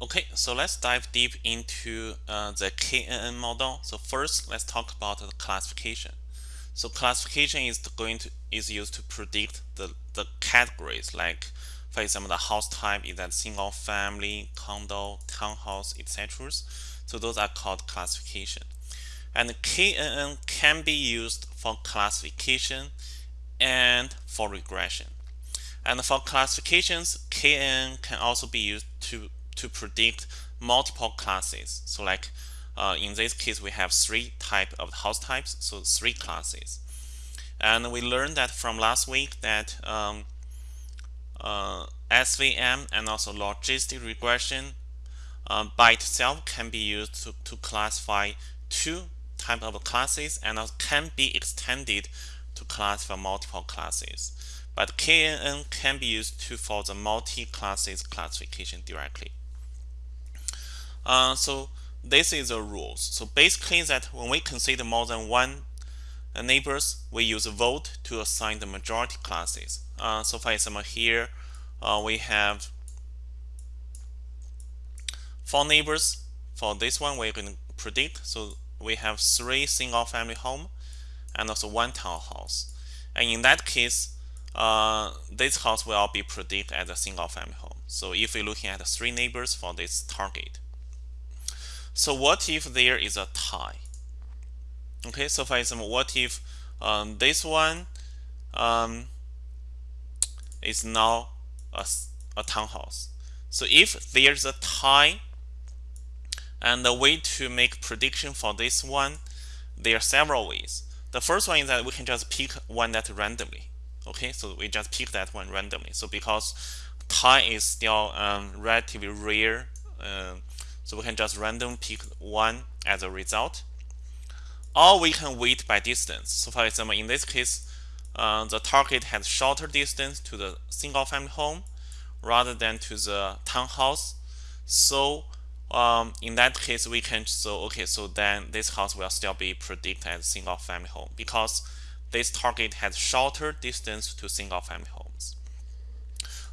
Okay, so let's dive deep into uh, the KNN model. So first, let's talk about the classification. So classification is going to is used to predict the, the categories like for example the house type is that single family, condo, townhouse, etc. So those are called classification. And KNN can be used for classification and for regression. And for classifications, KNN can also be used to to predict multiple classes. So like uh, in this case, we have three type of house types, so three classes. And we learned that from last week that um, uh, SVM and also logistic regression uh, by itself can be used to, to classify two type of classes and can be extended to classify multiple classes. But KNN can be used to for the multi-classes classification directly. Uh, so this is the rules. So basically that when we consider more than one neighbors, we use a vote to assign the majority classes. Uh, so for example, here uh, we have four neighbors. For this one, we're going to predict. So we have three single family home and also one townhouse. And in that case, uh, this house will be predicted as a single family home. So if we're looking at three neighbors for this target, so what if there is a tie? Okay, so for example, what if um, this one um, is now a, a townhouse? So if there's a tie, and the way to make prediction for this one, there are several ways. The first one is that we can just pick one that randomly. Okay, so we just pick that one randomly. So because tie is still um, relatively rare uh, so we can just random pick one as a result. Or we can weight by distance. So for example, in this case, uh, the target has shorter distance to the single family home rather than to the townhouse. So um, in that case, we can so okay, so then this house will still be predicted as single family home because this target has shorter distance to single family homes.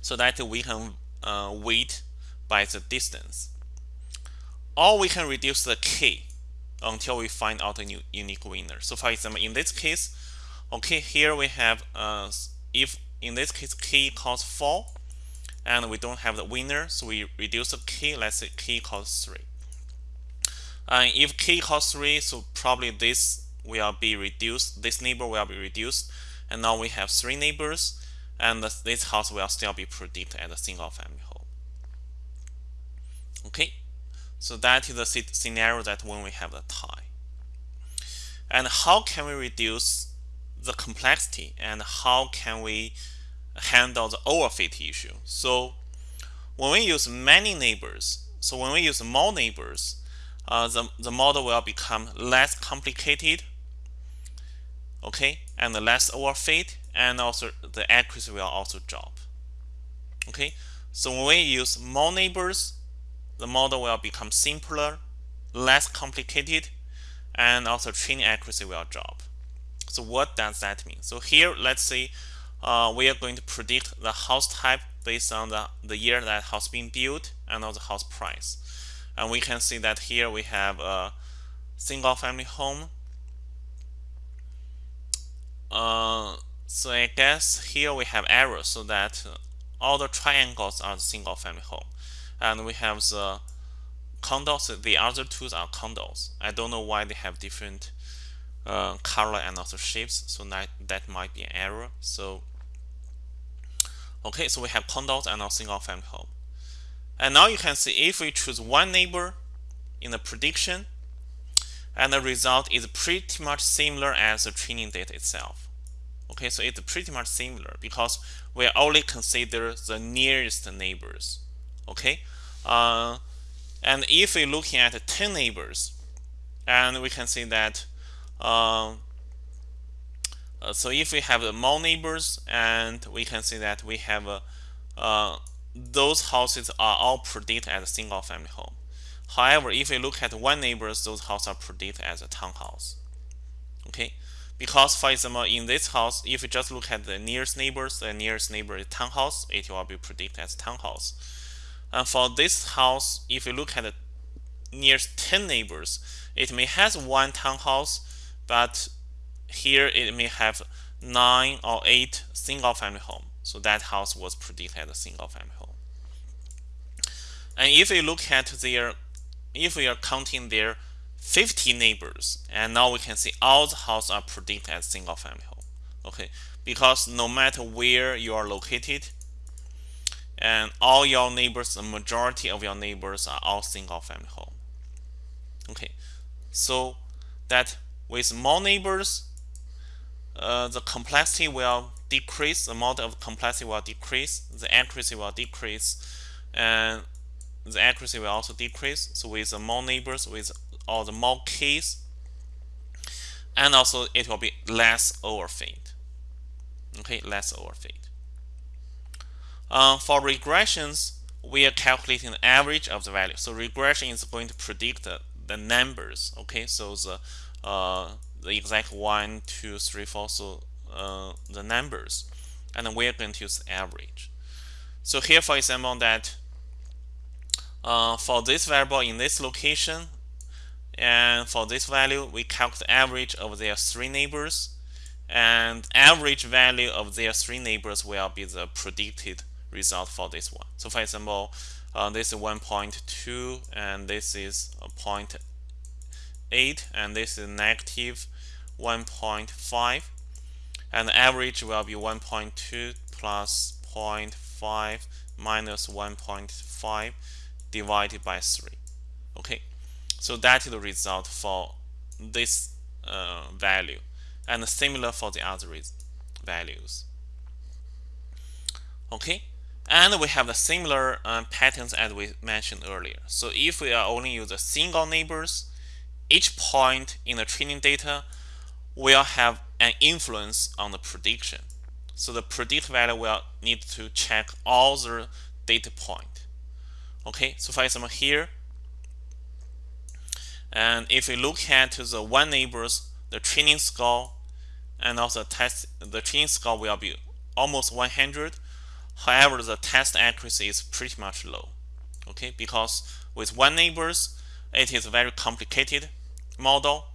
So that we can uh, weight by the distance or we can reduce the k until we find out a new unique winner. So for example, in this case, okay, here we have uh, if in this case k equals 4 and we don't have the winner, so we reduce the k, let's say k equals 3. And if k equals 3, so probably this will be reduced, this neighbor will be reduced, and now we have three neighbors, and this house will still be predicted as a single family home. Okay. So that is the scenario that when we have the tie. And how can we reduce the complexity and how can we handle the overfit issue? So when we use many neighbors, so when we use more neighbors, uh, the, the model will become less complicated, okay, and less overfit, and also the accuracy will also drop. Okay, so when we use more neighbors, the model will become simpler, less complicated, and also training accuracy will drop. So what does that mean? So here, let's say uh, we are going to predict the house type based on the, the year that house being built and also house price. And we can see that here we have a single family home. Uh, so I guess here we have arrow so that all the triangles are the single family home and we have the condos the other two are condos I don't know why they have different uh, color and also shapes so that, that might be an error. So okay so we have condos and a single family home. And now you can see if we choose one neighbor in the prediction and the result is pretty much similar as the training data itself. Okay so it's pretty much similar because we only consider the nearest neighbors okay? Uh, and if we're looking at 10 neighbors and we can see that uh, uh, so if we have more neighbors and we can see that we have uh, those houses are all predicted as a single family home. However if we look at one neighbors those houses are predicted as a townhouse okay? Because for example in this house if you just look at the nearest neighbors the nearest neighbor is townhouse it will be predicted as townhouse And for this house, if you look at the nearest 10 neighbors, it may have one townhouse, but here it may have nine or eight single family home. So that house was predicted as a single family home. And if you look at their, if we are counting their 50 neighbors, and now we can see all the houses are predicted as single family home. Okay, because no matter where you are located, and all your neighbors, the majority of your neighbors are all single family home. Okay, so that with more neighbors, uh, the complexity will decrease, the amount of complexity will decrease, the accuracy will decrease, and the accuracy will also decrease. So with the more neighbors, with all the more k's, and also it will be less overfit. Okay, less overfit. Uh, for regressions, we are calculating the average of the value. So regression is going to predict the, the numbers. Okay, so the uh, the exact one, two, three, four, so uh, the numbers, and then we're going to use average. So here, for example, that uh, for this variable in this location, and for this value, we calculate the average of their three neighbors, and average value of their three neighbors will be the predicted result for this one. So for example, uh, this is 1.2 and this is 0.8 and this is negative 1.5 and the average will be 1.2 plus 0.5 minus 1.5 divided by 3 okay? So that is the result for this uh, value. And similar for the other values. Okay and we have the similar um, patterns as we mentioned earlier so if we are only use a single neighbors each point in the training data will have an influence on the prediction. So the predict value will need to check all the data point. Okay, so for example here, and if we look at the one neighbors, the training score and also test, the training score will be almost 100. However, the test accuracy is pretty much low. Okay, because with one neighbors, it is a very complicated model.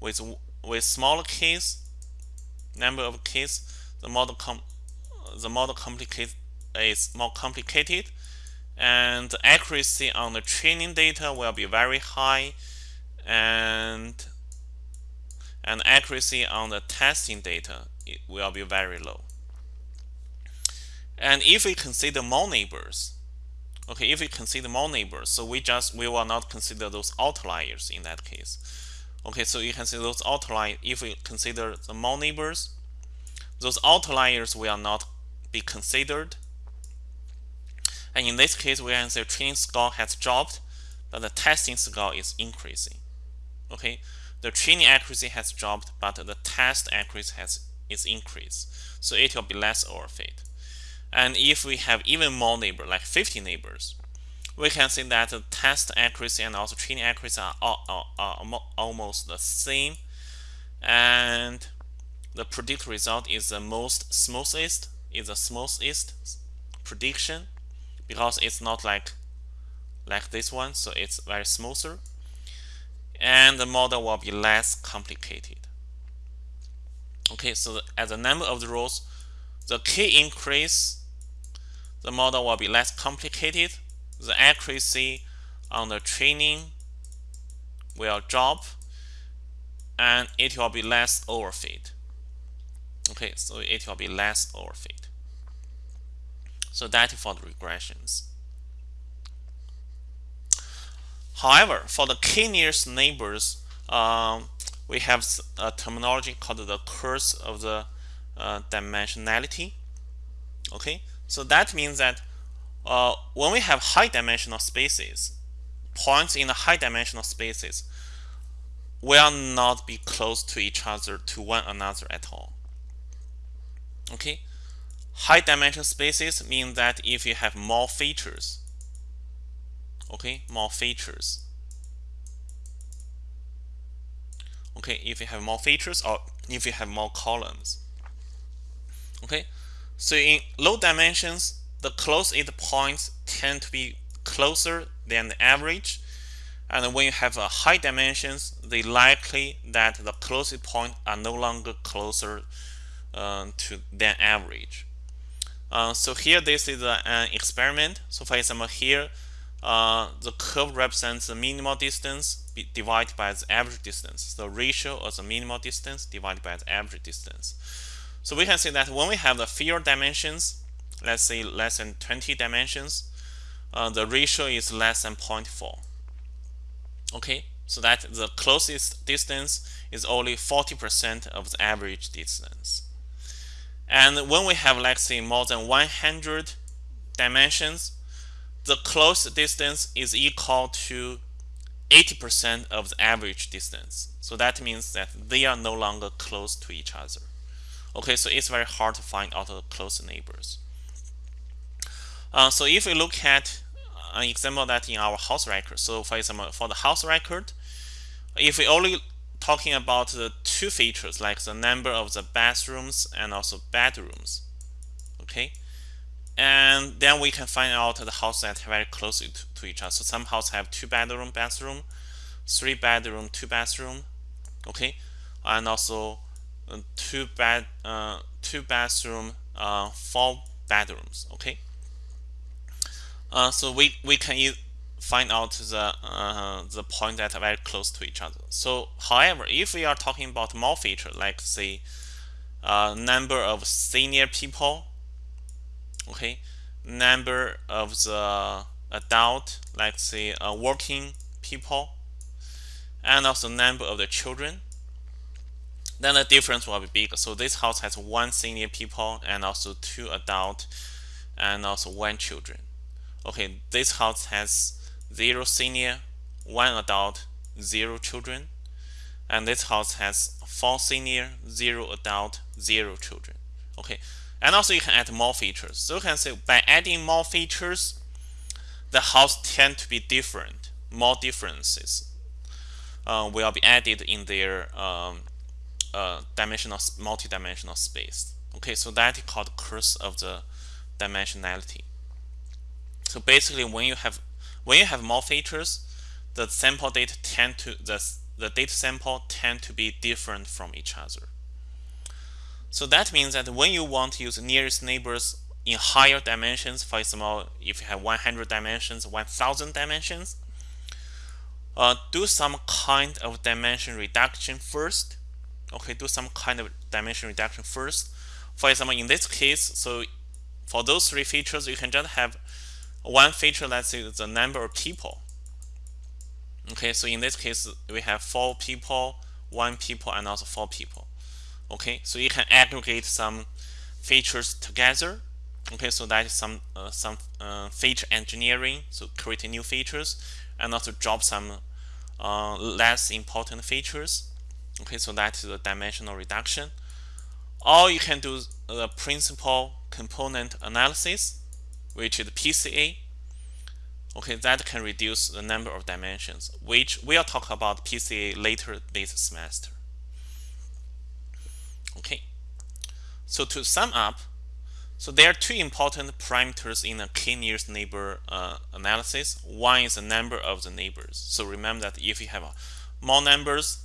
With with smaller k's, number of k's, the model com the model complicate is more complicated, and the accuracy on the training data will be very high, and and accuracy on the testing data it will be very low. And if we consider more neighbors, okay, if we consider more neighbors, so we just we will not consider those outliers in that case. Okay, so you can see those outliers, if we consider the more neighbors, those outliers will not be considered. And in this case, we can say training score has dropped, but the testing score is increasing. Okay, the training accuracy has dropped, but the test accuracy has is increased. So it will be less overfit. And if we have even more neighbors, like 50 neighbors, we can see that the test accuracy and also training accuracy are, are, are almost the same. And the predict result is the most smoothest, is the smoothest prediction because it's not like like this one, so it's very smoother. And the model will be less complicated. Okay, so the, as the number of the rows, the k increase, the model will be less complicated the accuracy on the training will drop and it will be less overfit. Okay, so it will be less overfit. So that is for the regressions. However, for the k nearest neighbors, um, we have a terminology called the curse of the uh, dimensionality. Okay, so that means that uh, when we have high dimensional spaces, points in the high dimensional spaces will not be close to each other to one another at all. Okay, high dimensional spaces mean that if you have more features, okay, more features. Okay, if you have more features or if you have more columns. Okay, so in low dimensions, the closest points tend to be closer than the average. And when you have a high dimensions, they likely that the closest point are no longer closer uh, to than average. Uh, so here this is a, an experiment. So for example here uh, the curve represents the minimal distance divided by the average distance. The ratio of the minimal distance divided by the average distance. So we can see that when we have the fewer dimensions, let's say less than 20 dimensions, uh, the ratio is less than 0.4. Okay, so that the closest distance is only 40% of the average distance. And when we have, let's say, more than 100 dimensions, the closest distance is equal to 80% of the average distance. So that means that they are no longer close to each other. Okay, so it's very hard to find out the close neighbors. Uh, so if we look at an example that in our house record, so for example, for the house record, if we only talking about the two features like the number of the bathrooms and also bedrooms, okay, and then we can find out the house that very close to, to each other. So some houses have two bedroom, bathroom, three bedroom, two bathroom, okay, and also uh, two bed, uh, two bathroom, uh, four bedrooms, okay. Uh, so we we can e find out the uh, the point that are very close to each other. So, however, if we are talking about more feature, like say, uh, number of senior people okay number of the adult like say uh, working people and also number of the children then the difference will be bigger so this house has one senior people and also two adult and also one children okay this house has zero senior one adult zero children and this house has four senior zero adult zero children okay and also you can add more features. So you can say by adding more features, the house tend to be different. More differences uh, will be added in their um, uh, dimensional, multi-dimensional space. Okay, so that is called curse of the dimensionality. So basically, when you have when you have more features, the sample data tend to the the data sample tend to be different from each other. So that means that when you want to use nearest neighbors in higher dimensions, for example, if you have 100 dimensions, 1000 dimensions, uh, do some kind of dimension reduction first. Okay, do some kind of dimension reduction first. For example, in this case, so for those three features, you can just have one feature, let's say the number of people. Okay, so in this case, we have four people, one people, and also four people okay so you can aggregate some features together okay so that is some uh, some uh, feature engineering so creating new features and also drop some uh, less important features okay so that is the dimensional reduction or you can do the principal component analysis which is PCA okay that can reduce the number of dimensions which we'll talk about PCA later this semester Okay, so to sum up, so there are two important parameters in a k-nearest neighbor uh, analysis. One is the number of the neighbors. So remember that if you have more numbers,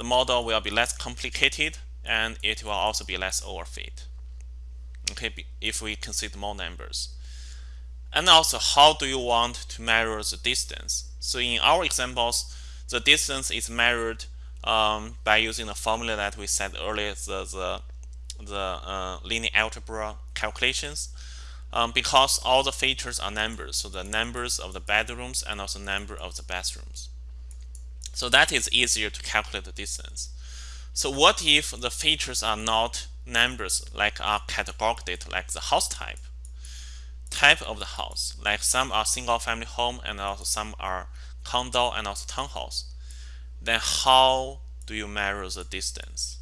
the model will be less complicated and it will also be less overfit. Okay, if we consider more numbers. And also, how do you want to measure the distance? So in our examples, the distance is measured um, by using the formula that we said earlier, the, the, the uh, linear algebra calculations. Um, because all the features are numbers, so the numbers of the bedrooms and also number of the bathrooms. So that is easier to calculate the distance. So what if the features are not numbers like are categorical data like the house type, type of the house, like some are single family home and also some are condo and also townhouse then how do you measure the distance?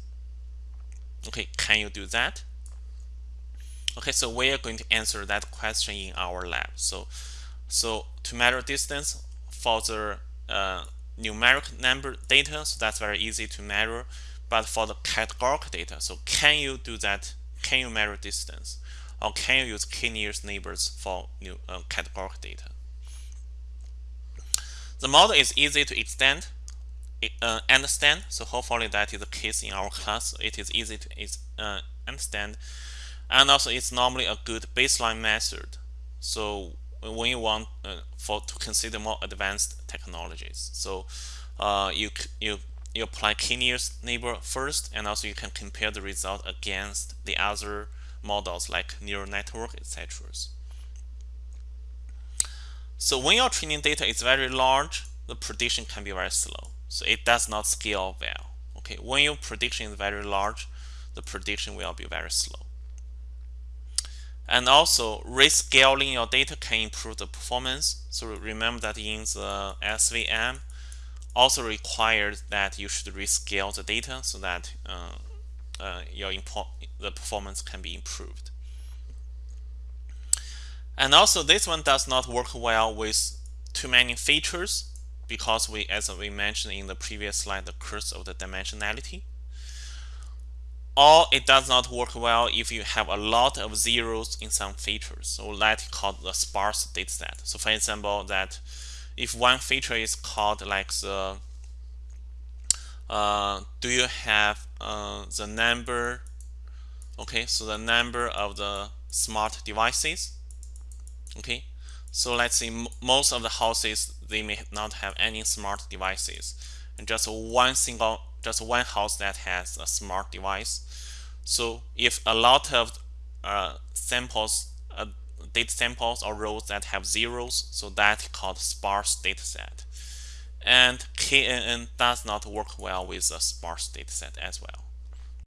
Okay, can you do that? Okay, so we are going to answer that question in our lab. So, so to measure distance for the uh, numeric number data, so that's very easy to measure. But for the categorical data, so can you do that? Can you measure distance? or can you use k-nearest neighbors for new uh, categorical data? The model is easy to extend, uh, understand. So hopefully that is the case in our class. It is easy to uh, understand, and also it's normally a good baseline method. So when you want uh, for to consider more advanced technologies, so uh, you you you apply k-nearest neighbor first, and also you can compare the result against the other models like neural network, etc. So when your training data is very large, the prediction can be very slow. So it does not scale well. Okay, when your prediction is very large, the prediction will be very slow. And also, rescaling your data can improve the performance. So remember that in the SVM, also requires that you should rescale the data so that uh, uh, your the performance can be improved. And also, this one does not work well with too many features because we, as we mentioned in the previous slide, the curse of the dimensionality. Or it does not work well if you have a lot of zeros in some features. So that is called the sparse dataset. So for example, that if one feature is called like the uh, do you have uh, the number okay so the number of the smart devices okay so let's say most of the houses they may not have any smart devices and just one single just one house that has a smart device so if a lot of uh, samples uh, data samples or rows that have zeros so that's called sparse data set. And KNN does not work well with a sparse data set as well